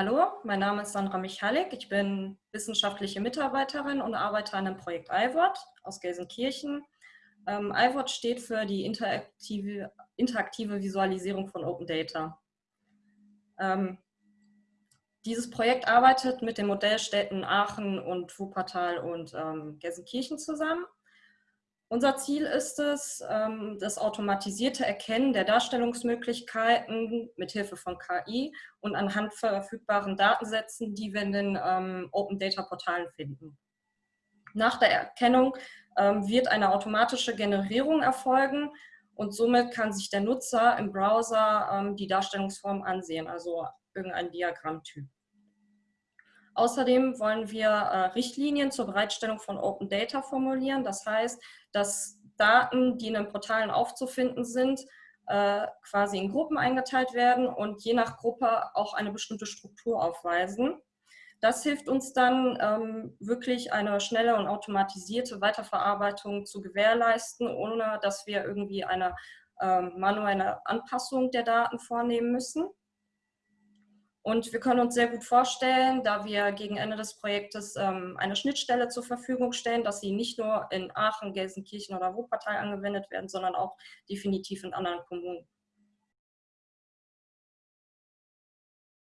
Hallo, mein Name ist Sandra Michalik. Ich bin wissenschaftliche Mitarbeiterin und arbeite an dem Projekt IWOT aus Gelsenkirchen. Ähm, IWOT steht für die interaktive, interaktive Visualisierung von Open Data. Ähm, dieses Projekt arbeitet mit den Modellstädten Aachen und Wuppertal und ähm, Gelsenkirchen zusammen unser Ziel ist es, ähm, das automatisierte Erkennen der Darstellungsmöglichkeiten mit Hilfe von KI und anhand verfügbaren Datensätzen, die wir in den ähm, Open Data Portalen finden. Nach der Erkennung ähm, wird eine automatische Generierung erfolgen und somit kann sich der Nutzer im Browser die Darstellungsform ansehen, also irgendein Diagrammtyp. Außerdem wollen wir äh, Richtlinien zur Bereitstellung von Open Data formulieren. Das heißt, dass Daten, die in den Portalen aufzufinden sind, äh, quasi in Gruppen eingeteilt werden und je nach Gruppe auch eine bestimmte Struktur aufweisen. Das hilft uns dann ähm, wirklich eine schnelle und automatisierte Weiterverarbeitung zu gewährleisten, ohne dass wir irgendwie eine ähm, manuelle Anpassung der Daten vornehmen müssen. Und wir können uns sehr gut vorstellen, da wir gegen Ende des Projektes ähm, eine Schnittstelle zur Verfügung stellen, dass sie nicht nur in Aachen, Gelsenkirchen oder Wuppertal angewendet werden, sondern auch definitiv in anderen Kommunen